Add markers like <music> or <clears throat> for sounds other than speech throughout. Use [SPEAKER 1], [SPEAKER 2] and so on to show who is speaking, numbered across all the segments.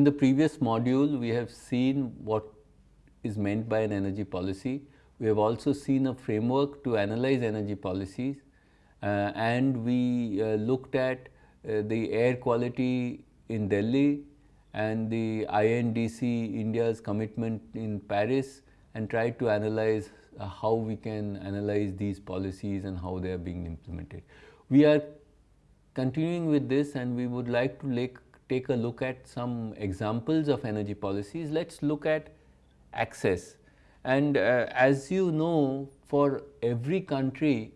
[SPEAKER 1] In the previous module, we have seen what is meant by an energy policy. We have also seen a framework to analyze energy policies uh, and we uh, looked at uh, the air quality in Delhi and the INDC India's commitment in Paris and tried to analyze uh, how we can analyze these policies and how they are being implemented. We are continuing with this and we would like to take a look at some examples of energy policies. Let us look at access and uh, as you know for every country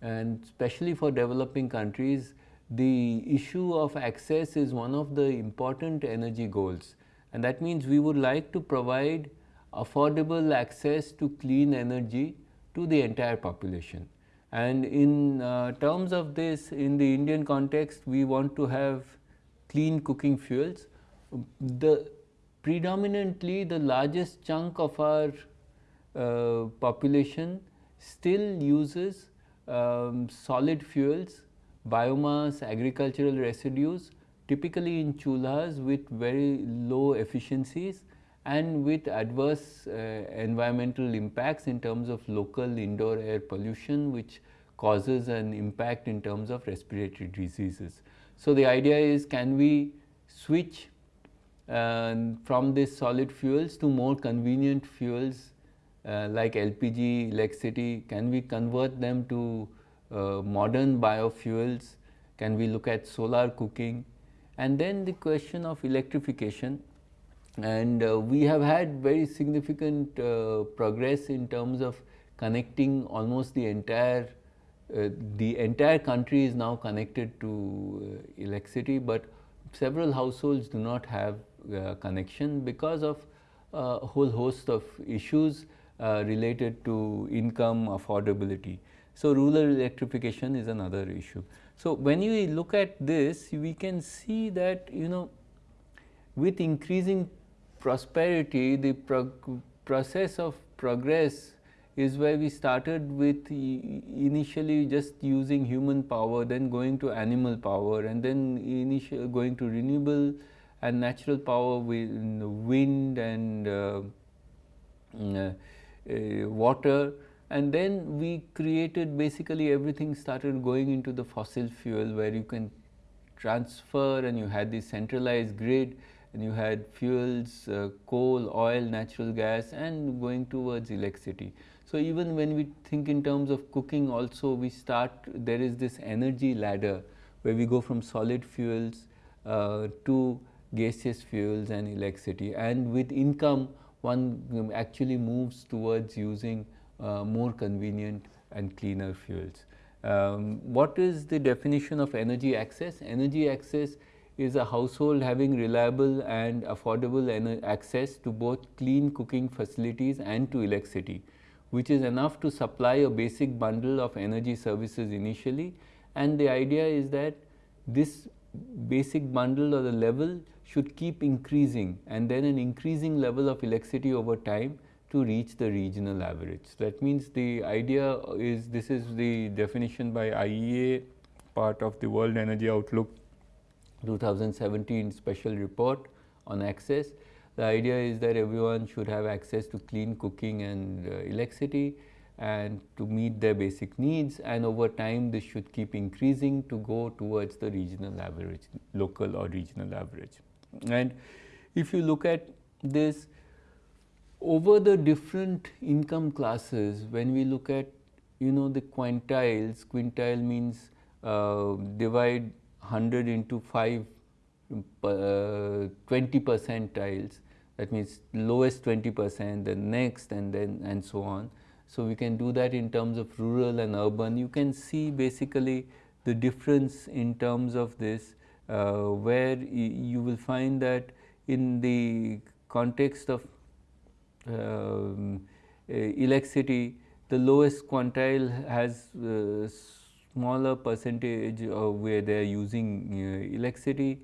[SPEAKER 1] and especially for developing countries the issue of access is one of the important energy goals and that means we would like to provide affordable access to clean energy to the entire population. And in uh, terms of this in the Indian context we want to have clean cooking fuels. The predominantly the largest chunk of our uh, population still uses um, solid fuels, biomass, agricultural residues typically in chulhas with very low efficiencies and with adverse uh, environmental impacts in terms of local indoor air pollution which causes an impact in terms of respiratory diseases. So, the idea is can we switch uh, from these solid fuels to more convenient fuels uh, like LPG, electricity, can we convert them to uh, modern biofuels, can we look at solar cooking? And then the question of electrification. And uh, we have had very significant uh, progress in terms of connecting almost the entire uh, the entire country is now connected to uh, electricity, but several households do not have uh, connection because of a whole host of issues related to income affordability. So, rural electrification is another issue. So, when you look at this we can see that you know with increasing prosperity the prog process of progress is where we started with initially just using human power, then going to animal power and then initial going to renewable and natural power with wind and uh, uh, uh, water and then we created basically everything started going into the fossil fuel where you can transfer and you had this centralized grid and you had fuels, uh, coal, oil, natural gas and going towards electricity. So, even when we think in terms of cooking also we start there is this energy ladder where we go from solid fuels uh, to gaseous fuels and electricity and with income one actually moves towards using uh, more convenient and cleaner fuels. Um, what is the definition of energy access? Energy access is a household having reliable and affordable access to both clean cooking facilities and to electricity which is enough to supply a basic bundle of energy services initially and the idea is that this basic bundle or the level should keep increasing and then an increasing level of electricity over time to reach the regional average. That means the idea is this is the definition by IEA part of the World Energy Outlook 2017 special report on access the idea is that everyone should have access to clean cooking and uh, electricity and to meet their basic needs and over time this should keep increasing to go towards the regional average, local or regional average. And if you look at this over the different income classes when we look at you know the quintiles, quintile means uh, divide 100 into 5 uh, 20 percentiles that means lowest 20 percent, then next and then and so on. So, we can do that in terms of rural and urban. You can see basically the difference in terms of this uh, where you will find that in the context of um, uh, electricity, the lowest quantile has uh, smaller percentage of where they are using uh, electricity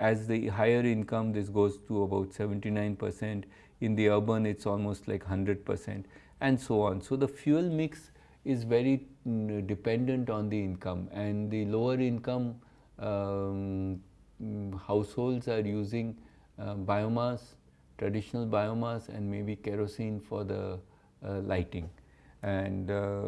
[SPEAKER 1] as the higher income this goes to about 79 percent, in the urban it is almost like 100 percent and so on. So, the fuel mix is very mm, dependent on the income and the lower income um, mm, households are using uh, biomass, traditional biomass and maybe kerosene for the uh, lighting. And uh,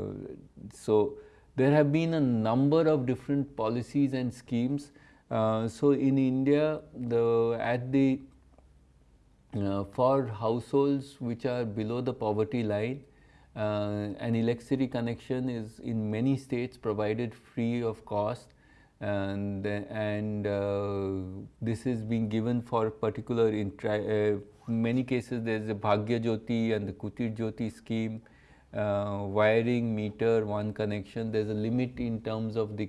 [SPEAKER 1] so there have been a number of different policies and schemes. Uh, so in India, the at the uh, for households which are below the poverty line, uh, an electricity connection is in many states provided free of cost and, and uh, this is being given for particular in uh, many cases there is a Bhagya Jyoti and the Kutir Jyoti scheme uh, wiring meter one connection. There is a limit in terms of the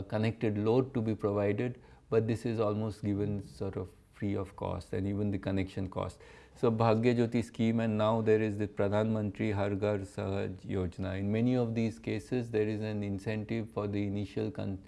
[SPEAKER 1] connected load to be provided but this is almost given sort of free of cost and even the connection cost. So, Bhagya Jyoti scheme and now there is the Pradhan Mantri Har Ghar Sahaj Yojana. In many of these cases there is an incentive for the initial con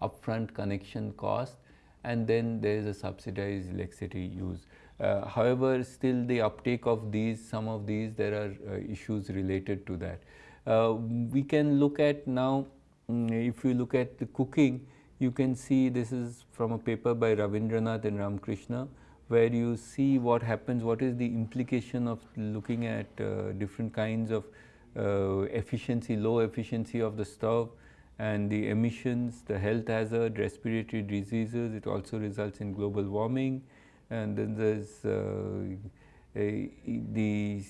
[SPEAKER 1] upfront connection cost and then there is a subsidized electricity use. Uh, however, still the uptake of these, some of these there are uh, issues related to that. Uh, we can look at now, if you look at the cooking, you can see this is from a paper by Ravindranath and Ramakrishna where you see what happens, what is the implication of looking at uh, different kinds of uh, efficiency, low efficiency of the stove and the emissions, the health hazard, respiratory diseases, it also results in global warming. And then there's uh, a, the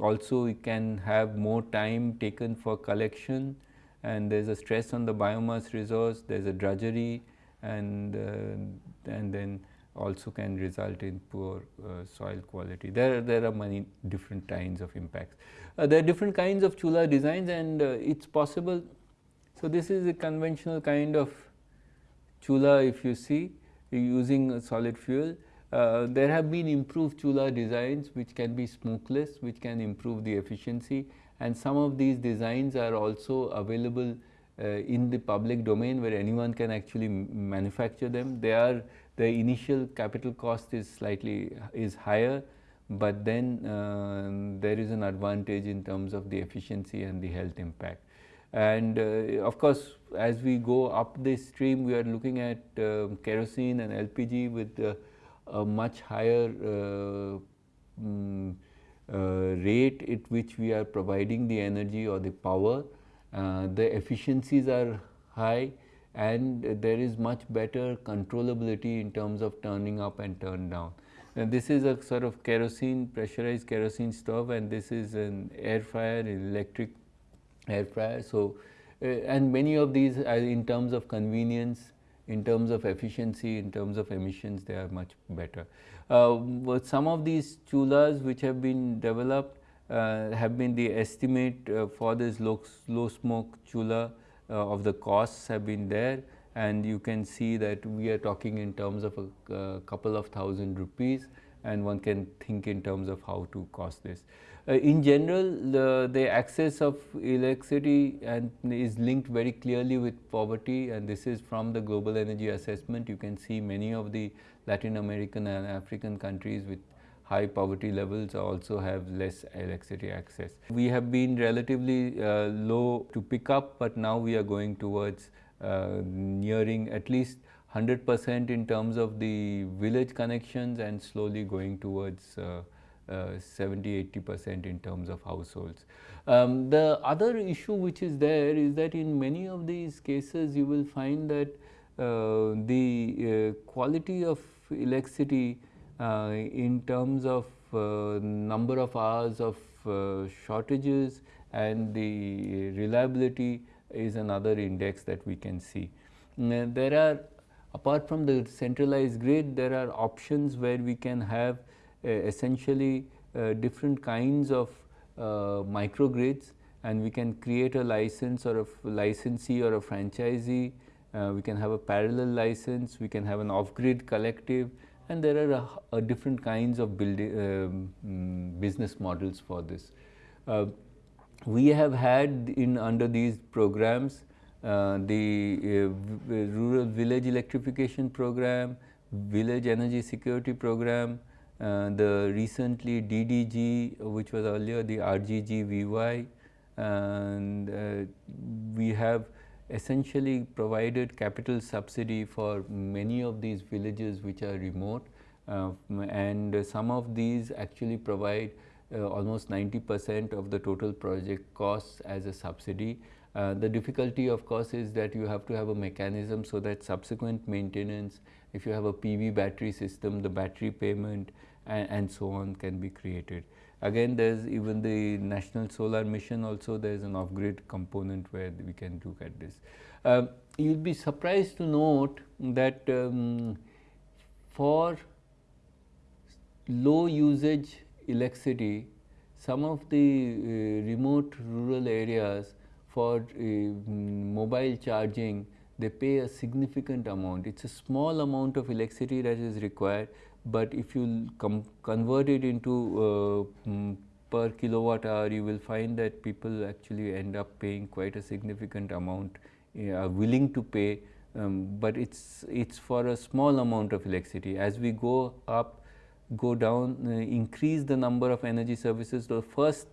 [SPEAKER 1] also it can have more time taken for collection and there's a stress on the biomass resource, there's a drudgery and, uh, and then also can result in poor uh, soil quality. There, there are many different kinds of impacts. Uh, there are different kinds of chula designs and uh, it's possible. So, this is a conventional kind of chula if you see using solid fuel. Uh, there have been improved chula designs which can be smokeless, which can improve the efficiency and some of these designs are also available uh, in the public domain where anyone can actually manufacture them. They are the initial capital cost is slightly is higher, but then uh, there is an advantage in terms of the efficiency and the health impact. And uh, of course, as we go up this stream, we are looking at uh, kerosene and LPG with uh, a much higher um, rate at which we are providing the energy or the power. the efficiencies are high and there is much better controllability in terms of turning up and turn down. And this is a sort of kerosene, pressurized kerosene stove and this is an air fryer, an electric air fryer. So, uh, and many of these are in terms of convenience, in terms of efficiency, in terms of emissions, they are much better. Uh, some of these chulas which have been developed uh, have been the estimate uh, for this low, low smoke chula of the costs have been there and you can see that we are talking in terms of a uh, couple of thousand rupees and one can think in terms of how to cost this. Uh, in general, the, the access of electricity and is linked very clearly with poverty and this is from the global energy assessment. You can see many of the Latin American and African countries with high poverty levels also have less electricity access. We have been relatively uh, low to pick up, but now we are going towards uh, nearing at least 100 percent in terms of the village connections and slowly going towards uh, uh 70 80 percent in terms of households. Um, the other issue which is there is that in many of these cases you will find that uh, the uh, quality of electricity uh, in terms of uh, number of hours of uh, shortages and the reliability is another index that we can see. There are apart from the centralized grid there are options where we can have essentially different kinds of microgrids and we can create a license or a licensee or a franchisee. Uh, we can have a parallel license, we can have an off-grid collective and there are a, a different kinds of building, um, mm, business models for this. Uh, we have had in under these programs uh, the uh, rural village electrification program, village energy security program, uh, the recently DDG which was earlier the RGG VY and uh, we have essentially provided capital subsidy for many of these villages which are remote uh, and some of these actually provide uh, almost 90 percent of the total project costs as a subsidy. Uh, the difficulty of course is that you have to have a mechanism so that subsequent maintenance, if you have a PV battery system, the battery payment and, and so on can be created. Again there is even the national solar mission also there is an off grid component where we can look at this. Uh, you will be surprised to note that um, for low usage electricity, some of the uh, remote rural areas for uh, mobile charging, they pay a significant amount. It is a small amount of electricity that is required, but if you convert it into uh, per kilowatt hour, you will find that people actually end up paying quite a significant amount, are willing to pay, um, but it's it's for a small amount of electricity. As we go up, go down, uh, increase the number of energy services. The first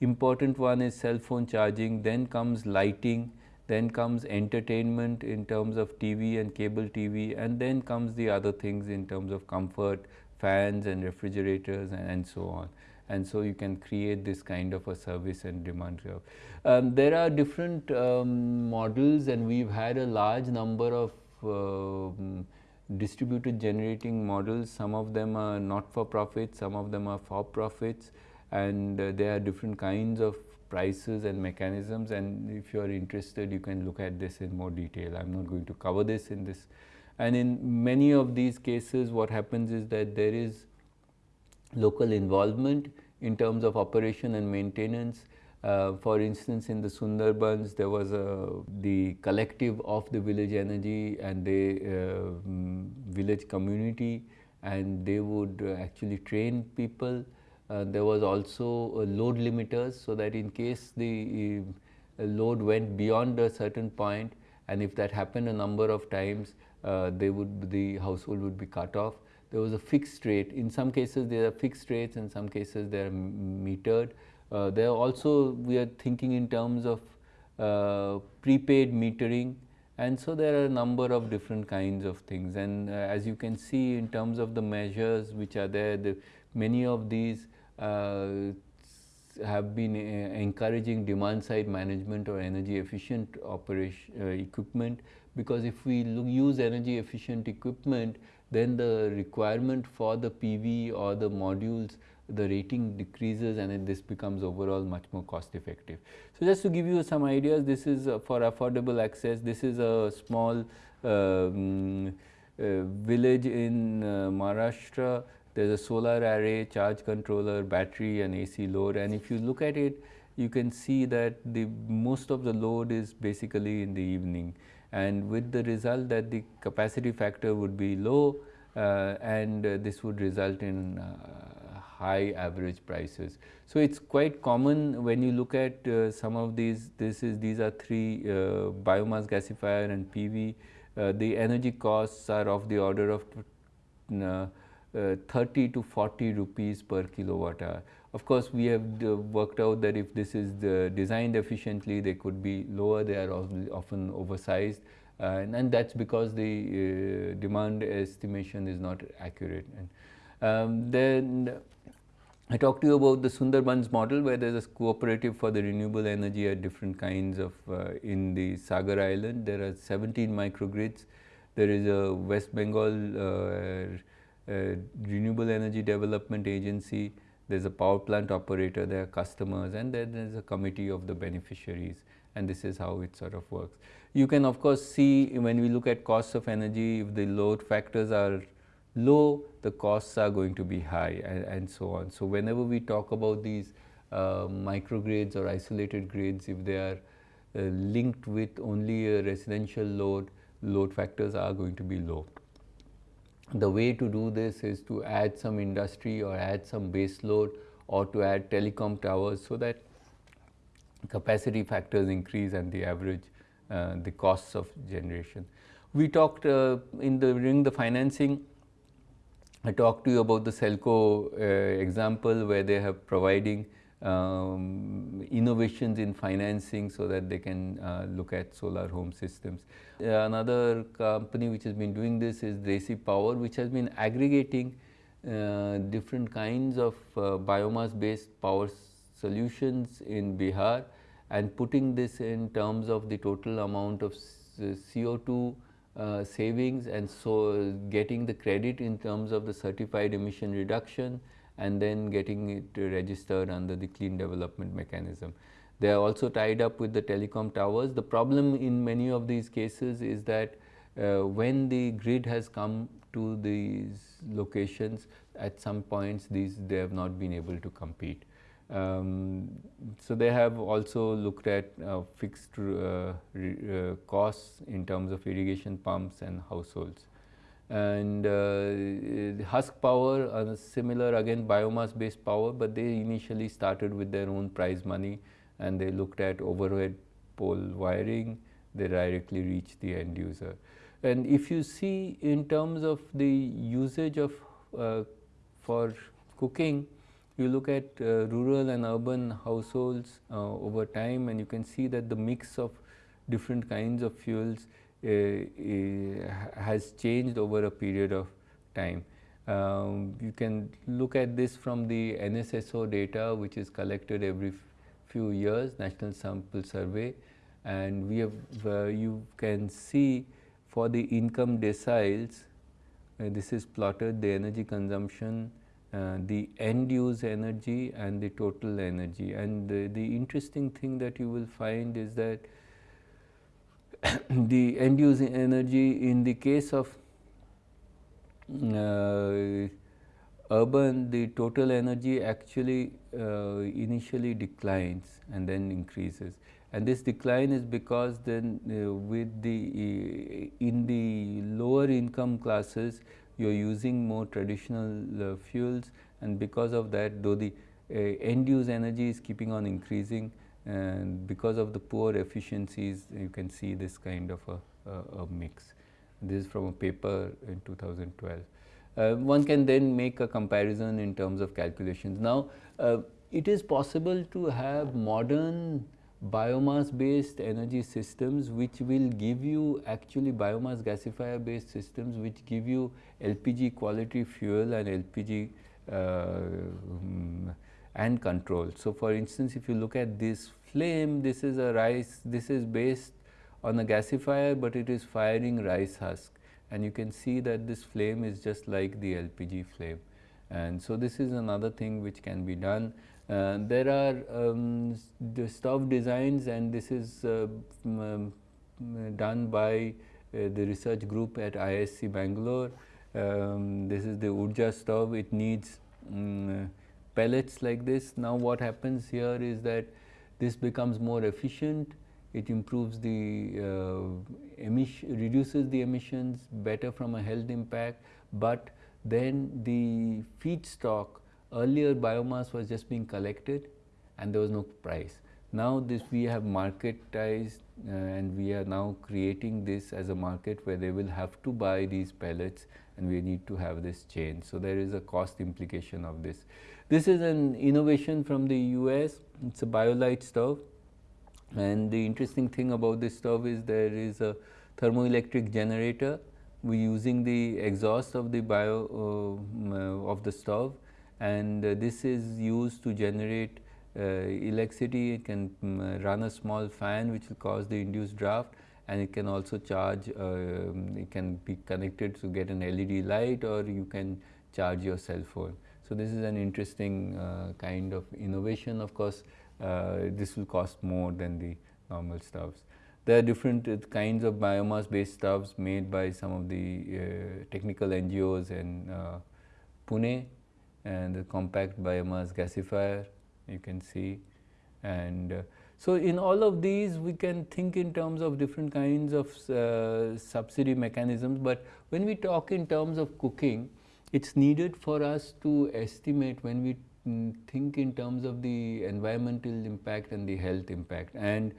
[SPEAKER 1] important one is cell phone charging, then comes lighting, then comes entertainment in terms of TV and cable TV and then comes the other things in terms of comfort, fans and refrigerators and, and so on. And so you can create this kind of a service and demand curve. Um, there are different um, models and we've had a large number of uh, distributed generating models. Some of them are not for profit, some of them are for profits and uh, there are different kinds of prices and mechanisms and if you are interested you can look at this in more detail. I am not going to cover this in this and in many of these cases what happens is that there is local involvement in terms of operation and maintenance uh, for instance, in the Sundarbans, there was a, the collective of the village energy and the uh, mm, village community and they would uh, actually train people. Uh, there was also load limiters so that in case the uh, load went beyond a certain point and if that happened a number of times, uh, they would the household would be cut off. There was a fixed rate. In some cases, there are fixed rates. In some cases, they are metered. Uh, there also we are thinking in terms of uh, prepaid metering and so there are a number of different kinds of things and uh, as you can see in terms of the measures which are there, the, many of these uh, have been uh, encouraging demand side management or energy efficient operation uh, equipment because if we look, use energy efficient equipment then the requirement for the PV or the modules the rating decreases and this becomes overall much more cost effective. So, just to give you some ideas this is uh, for affordable access this is a small um, uh, village in uh, Maharashtra there is a solar array, charge controller, battery and AC load and if you look at it you can see that the most of the load is basically in the evening and with the result that the capacity factor would be low uh, and uh, this would result in uh, high average prices. So, it is quite common when you look at uh, some of these, this is these are three uh, biomass gasifier and PV, uh, the energy costs are of the order of uh, uh, 30 to 40 rupees per kilowatt hour. Of course, we have uh, worked out that if this is designed efficiently, they could be lower, they are often oversized and, and that is because the demand estimation is not accurate. And, um, then I talked to you about the Sundarbans model where there is a cooperative for the renewable energy at different kinds of uh, in the Sagar island. There are 17 microgrids. There is a West Bengal uh, uh, Renewable Energy Development Agency. There is a power plant operator, there are customers and then there is a committee of the beneficiaries and this is how it sort of works. You can of course see when we look at costs of energy, if the load factors are low, the costs are going to be high and, and so on. So, whenever we talk about these uh, microgrids or isolated grids, if they are uh, linked with only a residential load, load factors are going to be low. The way to do this is to add some industry or add some base load or to add telecom towers so that capacity factors increase and the average uh, the costs of generation. We talked uh, in the during the financing I talked to you about the Selco uh, example where they have providing um, innovations in financing so that they can uh, look at solar home systems. Uh, another company which has been doing this is Desi Power which has been aggregating uh, different kinds of uh, biomass based power solutions in Bihar and putting this in terms of the total amount of CO2 uh, savings and so getting the credit in terms of the certified emission reduction and then getting it registered under the clean development mechanism. They are also tied up with the telecom towers. The problem in many of these cases is that uh, when the grid has come to these locations at some points these they have not been able to compete. Um, so they have also looked at uh, fixed uh, uh, costs in terms of irrigation pumps and households and uh, husk power are similar again biomass based power but they initially started with their own prize money and they looked at overhead pole wiring. They directly reach the end user. And if you see in terms of the usage of uh, for cooking you look at uh, rural and urban households uh, over time and you can see that the mix of different kinds of fuels uh, uh, has changed over a period of time. Um, you can look at this from the NSSO data which is collected every few years National Sample Survey and we have uh, you can see for the income deciles uh, this is plotted the energy consumption uh, the end use energy and the total energy and the, the interesting thing that you will find is that <coughs> the end use energy in the case of uh, urban the total energy actually uh, initially declines and then increases. And this decline is because then uh, with the uh, in the lower income classes you are using more traditional uh, fuels. And because of that though the uh, end use energy is keeping on increasing and because of the poor efficiencies you can see this kind of a, a, a mix. This is from a paper in 2012. Uh, one can then make a comparison in terms of calculations. Now, uh, it is possible to have modern biomass based energy systems which will give you actually biomass gasifier based systems which give you LPG quality fuel and LPG uh, um, and control. So, for instance, if you look at this flame, this is a rice, this is based on a gasifier, but it is firing rice husk and you can see that this flame is just like the LPG flame. And so, this is another thing which can be done. Uh, there are um, the stove designs and this is uh, um, done by uh, the research group at IISc Bangalore. Um, this is the Oorja stove, it needs um, pellets like this. Now, what happens here is that this becomes more efficient, it improves the uh, emission, reduces the emissions better from a health impact, but then the feedstock earlier biomass was just being collected and there was no price. Now this we have marketized uh, and we are now creating this as a market where they will have to buy these pellets and we need to have this change. So there is a cost implication of this. This is an innovation from the US, it is a BioLite stove. And the interesting thing about this stove is there is a thermoelectric generator. We are using the exhaust of the bio uh, uh, of the stove. And uh, this is used to generate uh, electricity. It can um, run a small fan which will cause the induced draft. And it can also charge um, it can be connected to get an LED light or you can charge your cell phone. So, this is an interesting uh, kind of innovation of course, uh, this will cost more than the normal stoves. There are different uh, kinds of biomass based stoves made by some of the uh, technical NGOs in uh, Pune and the compact biomass gasifier you can see and uh, so in all of these we can think in terms of different kinds of subsidy mechanisms, but when we talk in terms of cooking it is needed for us to estimate when we mm, think in terms of the environmental impact and the health impact. And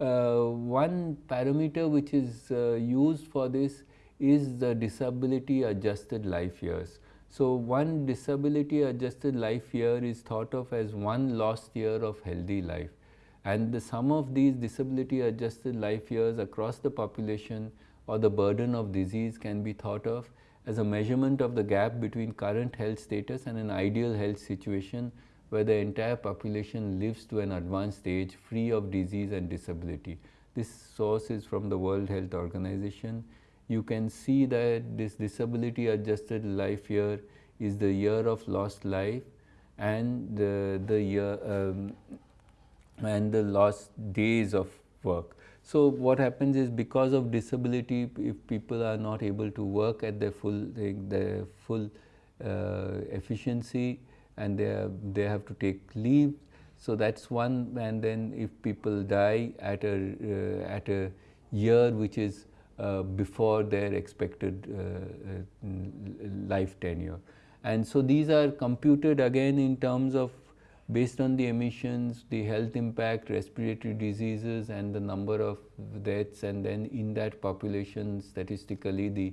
[SPEAKER 1] uh, one parameter which is uh, used for this is the disability adjusted life years. So, one disability adjusted life year is thought of as one lost year of healthy life and the sum of these disability adjusted life years across the population or the burden of disease can be thought of as a measurement of the gap between current health status and an ideal health situation where the entire population lives to an advanced age free of disease and disability. This source is from the World Health Organization. You can see that this disability adjusted life year is the year of lost life and the, the year um, and the lost days of work. So, what happens is because of disability if people are not able to work at their full their full uh, efficiency and they have, they have to take leave. So, that is one and then if people die at a uh, at a year which is uh, before their expected uh, uh, life tenure. And so, these are computed again in terms of based on the emissions, the health impact, respiratory diseases and the number of deaths and then in that population statistically the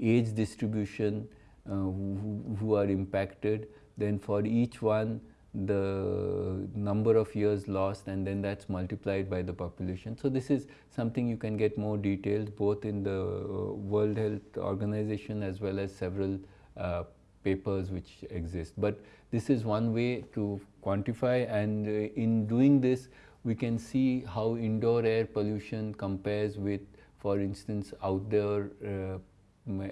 [SPEAKER 1] age distribution uh, who, who, are impacted. Then for each one the number of years lost and then that is multiplied by the population. So, this is something you can get more details both in the uh, World Health Organization as well as several uh, papers which exist. But this is one way to quantify and uh, in doing this we can see how indoor air pollution compares with for instance outdoor uh,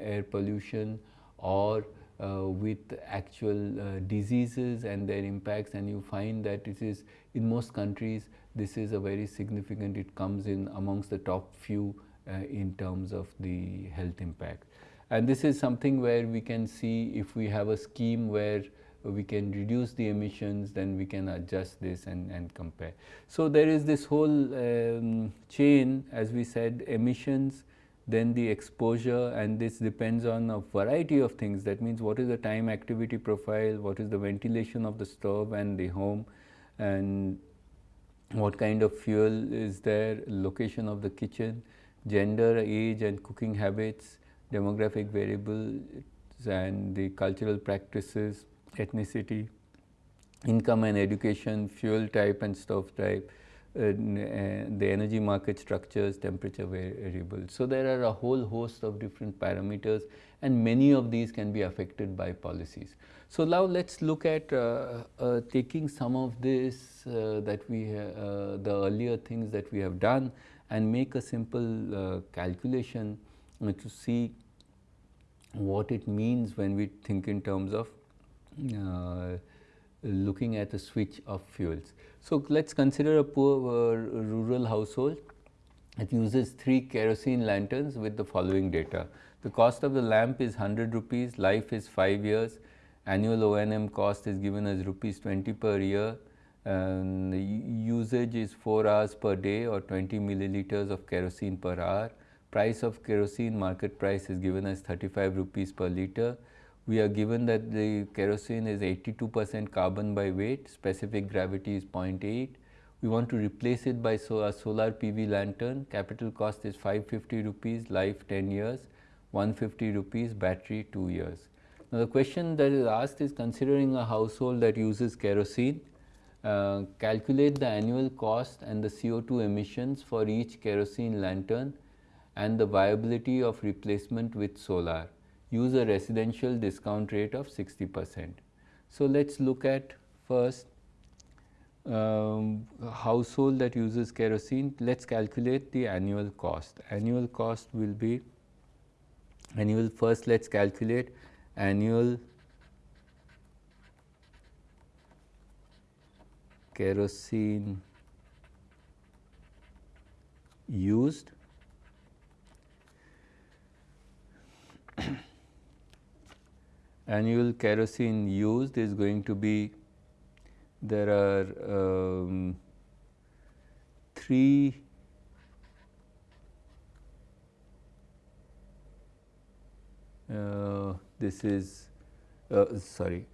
[SPEAKER 1] air pollution or uh, with actual uh, diseases and their impacts and you find that it is in most countries this is a very significant it comes in amongst the top few uh, in terms of the health impact. And this is something where we can see if we have a scheme where we can reduce the emissions, then we can adjust this and, and compare. So, there is this whole um, chain as we said emissions, then the exposure and this depends on a variety of things. That means, what is the time activity profile, what is the ventilation of the stove and the home and what kind of fuel is there, location of the kitchen, gender, age and cooking habits, demographic variables and the cultural practices, ethnicity, income and education, fuel type and stove type, uh, uh, the energy market structures, temperature variables. So, there are a whole host of different parameters and many of these can be affected by policies. So, now let us look at uh, uh, taking some of this uh, that we uh, the earlier things that we have done and make a simple calculation to see what it means when we think in terms of looking at a switch of fuels. So, let us consider a poor uh, rural household it uses 3 kerosene lanterns with the following data. The cost of the lamp is 100 rupees, life is 5 years, annual O&M cost is given as rupees 20 per year, and usage is 4 hours per day or 20 milliliters of kerosene per hour price of kerosene market price is given as 35 rupees per liter. We are given that the kerosene is 82 percent carbon by weight, specific gravity is 0.8. We want to replace it by so a solar PV lantern, capital cost is 550 rupees, life 10 years, 150 rupees, battery 2 years. Now, the question that is asked is considering a household that uses kerosene, uh, calculate the annual cost and the CO2 emissions for each kerosene lantern and the viability of replacement with solar. Use a residential discount rate of 60 percent. So, let us look at first um, household that uses kerosene, let us calculate the annual cost. Annual cost will be annual first let us calculate annual kerosene used annual kerosene used is going to be there are um, three uh, this is uh, sorry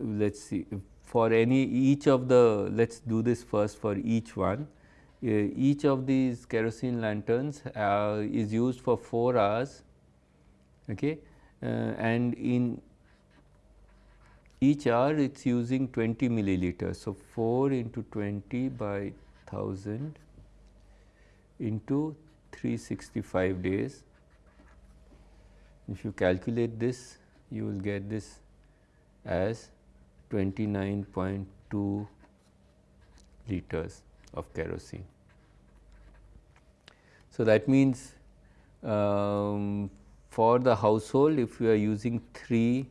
[SPEAKER 1] let us see for any each of the let us do this first for each one. Uh, each of these kerosene lanterns uh, is used for 4 hours okay, uh, and in each hour it is using 20 milliliters. So, 4 into 20 by 1000 into 365 days. If you calculate this you will get this as 29.2 liters of kerosene. So, that means um, for the household if we are using 3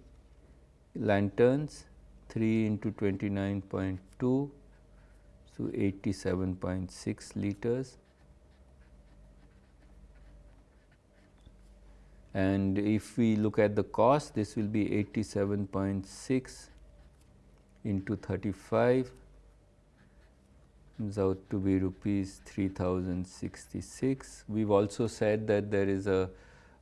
[SPEAKER 1] lanterns 3 into 29.2 so 87.6 liters and if we look at the cost this will be 87.6 into 35 comes out to be rupees 3066. We have also said that there is a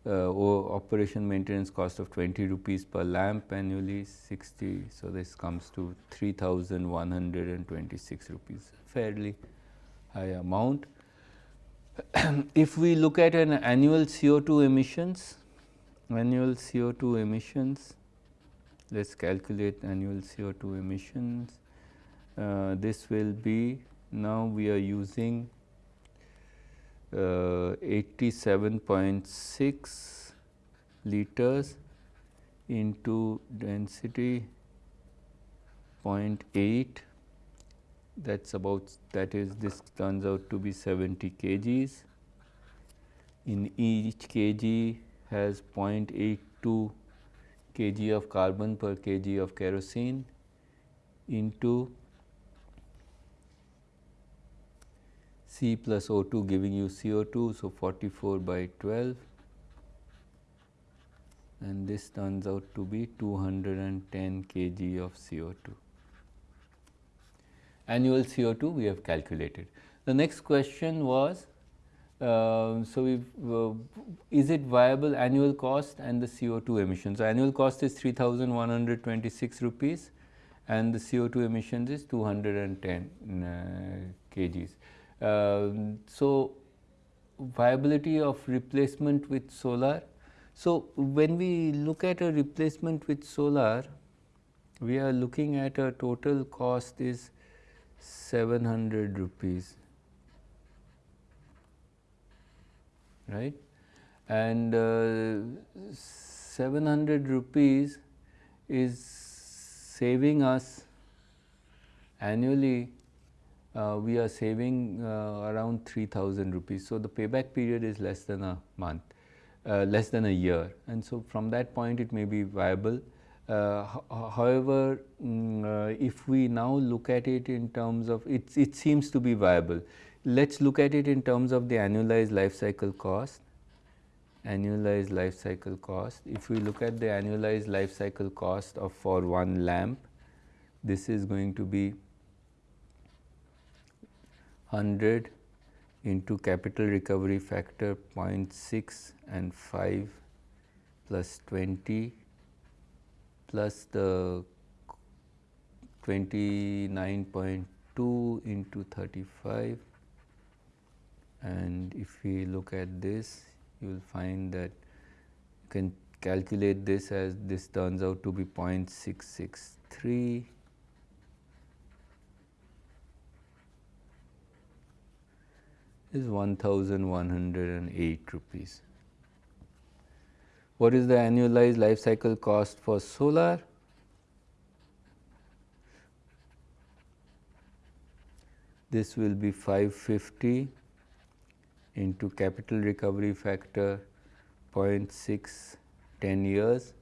[SPEAKER 1] operation maintenance cost of 20 rupees per lamp annually 60. So, this comes to 3126 rupees fairly high amount. <clears throat> if we look at an annual CO2 emissions, annual CO2 emissions, let us calculate annual CO2 emissions. Uh, this will be now we are using uh, Uh, 87.6 liters into density 0.8 that is about that is this turns out to be 70 kgs. In each kg has 0.82 kg of carbon per kg of kerosene into C plus O2 giving you CO2. So, 44 by 12 and this turns out to be 210 kg of CO2. Annual CO2 we have calculated. The next question was, uh, so we uh, is it viable annual cost and the CO2 emissions. So, annual cost is 3126 rupees and the CO2 emissions is 210 uh, kgs. Um, so, viability of replacement with solar. So, when we look at a replacement with solar, we are looking at a total cost is 700 rupees, right. And uh, 700 rupees is saving us annually uh, we are saving uh, around 3000 rupees. So, the payback period is less than a month, uh, less than a year and so from that point it may be viable. Uh, however, mm, if we now look at it in terms of it, it seems to be viable. Let us look at it in terms of the annualized life cycle cost annualized life cycle cost. If we look at the annualized life cycle cost of for one lamp, this is going to be 100 into capital recovery factor 0.6 and 5 plus 20 plus the 29.2 into 35 and if we look at this you will find that you can calculate this as this turns out to be 0.663 is 1108 rupees. What is the annualized life cycle cost for solar? This will be 550 into capital recovery factor 0.6 10 years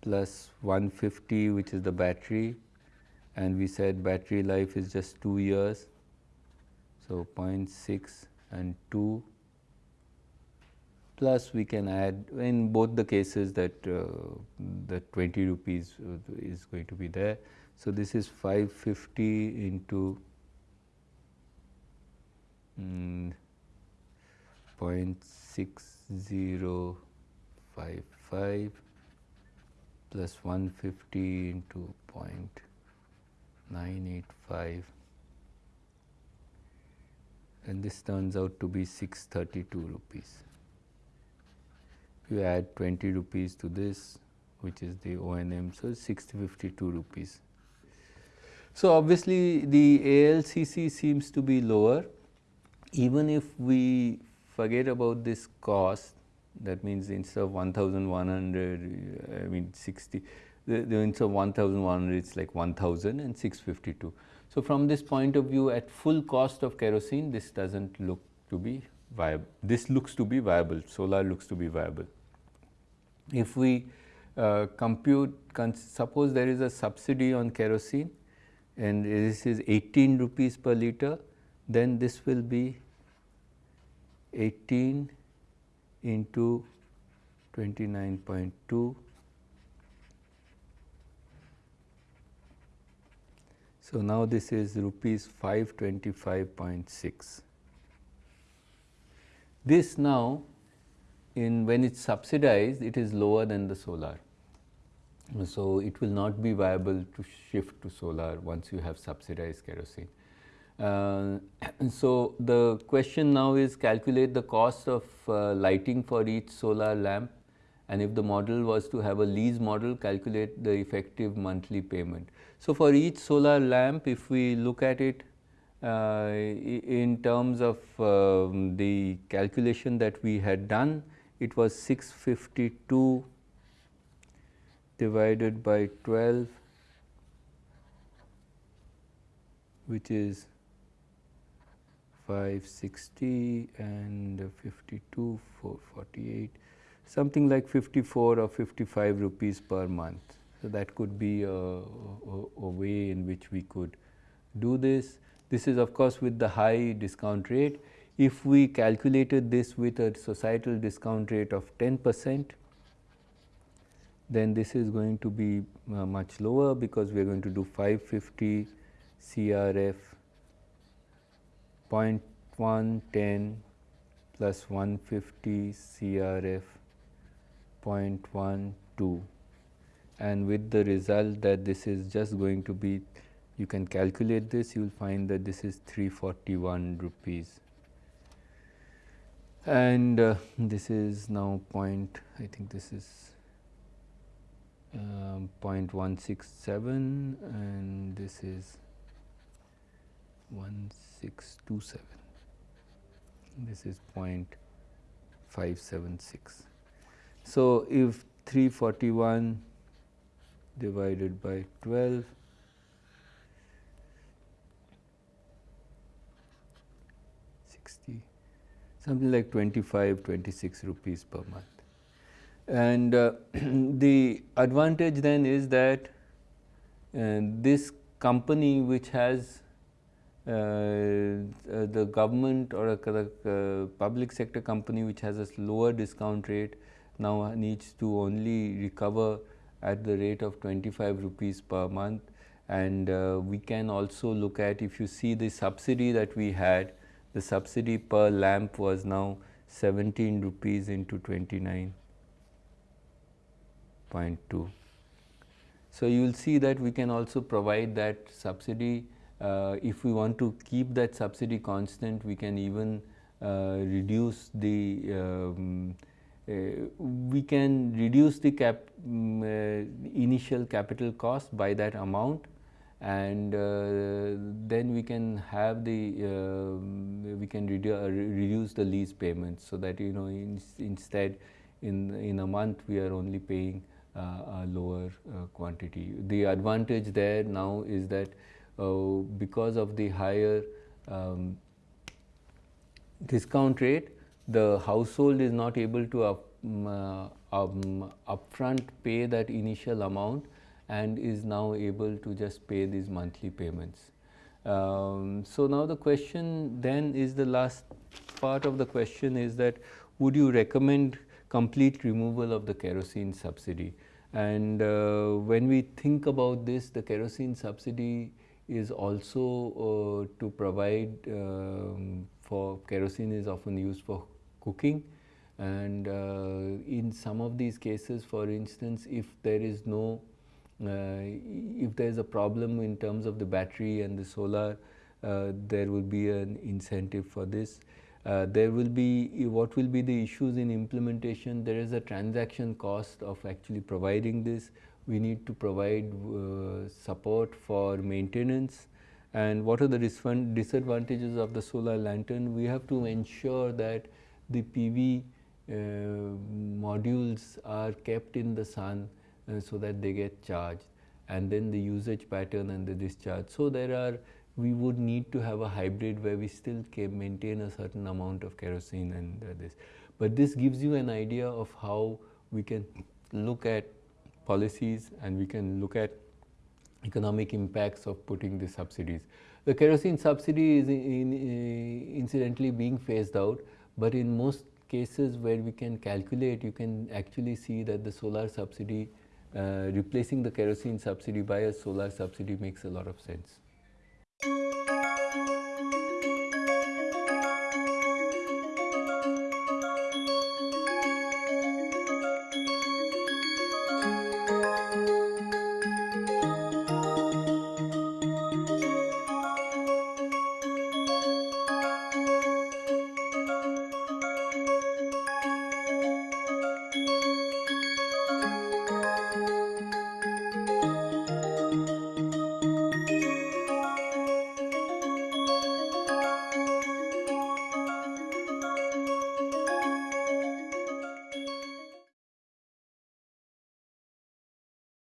[SPEAKER 1] plus 150 which is the battery and we said battery life is just 2 years so, 0.6 and 2 plus we can add in both the cases that uh, the 20 rupees is going to be there. So, this is 550 into mm, 0.6055 plus 150 into 0.985 and this turns out to be 632 rupees. You add 20 rupees to this, which is the O&M. So, 6052 rupees. So, obviously the ALCC seems to be lower even if we forget about this cost that means instead of 1100 I mean 60 the, the instead of 1100 it's like 1000 and 652. So, from this point of view at full cost of kerosene this does not look to be viable this looks to be viable solar looks to be viable. If we uh, compute suppose there is a subsidy on kerosene and this is 18 rupees per liter, then this will be 18 into 29.2 So, now this is rupees 525.6. This now in when it is subsidized it is lower than the solar. So, it will not be viable to shift to solar once you have subsidized kerosene. Uh, <clears throat> so, the question now is calculate the cost of uh, lighting for each solar lamp and if the model was to have a lease model calculate the effective monthly payment. So, for each solar lamp if we look at it uh, in terms of uh, the calculation that we had done it was 652 divided by 12 which is 560 and 52 448 something like 54 or 55 rupees per month. So, that could be a, a, a way in which we could do this. This is of course with the high discount rate. If we calculated this with a societal discount rate of 10 percent, then this is going to be uh, much lower because we are going to do 550 CRF 0.110 plus 150 CRF 0.12 and with the result that this is just going to be you can calculate this you will find that this is 341 rupees. And uh, this is now point I think this is um, 0.167 and this is 1627 this is 0.576. So, if 341 divided by 12 60 something like 25 26 rupees per month. And uh, <clears throat> the advantage then is that uh, this company which has uh, uh the government or a, uh, public sector company which has a lower discount rate now needs to only recover at the rate of 25 rupees per month and uh, we can also look at if you see the subsidy that we had the subsidy per lamp was now 17 rupees into 29.2. So, you will see that we can also provide that subsidy uh, if we want to keep that subsidy constant we can even uh, reduce the um, we can reduce the cap um, initial capital cost by that amount and uh, then we can have the uh, we can redu reduce the lease payments so that you know in, instead in in a month we are only paying uh, a lower uh, quantity. The advantage there now is that uh, because of the higher um, discount rate, the household is not able to up, um, um, upfront pay that initial amount and is now able to just pay these monthly payments. Um, so, now the question then is the last part of the question is that would you recommend complete removal of the kerosene subsidy? And uh, when we think about this, the kerosene subsidy is also uh, to provide um, for kerosene is often used for cooking and uh, in some of these cases for instance if there is no uh, if there is a problem in terms of the battery and the solar uh, there will be an incentive for this Uh, there will be what will be the issues in implementation. There is a transaction cost of actually providing this. We need to provide uh, support for maintenance. And what are the disadvantages of the solar lantern? We have to ensure that the PV uh, modules are kept in the sun uh, so that they get charged and then the usage pattern and the discharge. So, there are we would need to have a hybrid where we still can maintain a certain amount of kerosene and uh, this. But this gives you an idea of how we can look at policies and we can look at economic impacts of putting the subsidies. The kerosene subsidy is in, in, incidentally being phased out, but in most cases where we can calculate, you can actually see that the solar subsidy, uh, replacing the kerosene subsidy by a solar subsidy makes a lot of sense.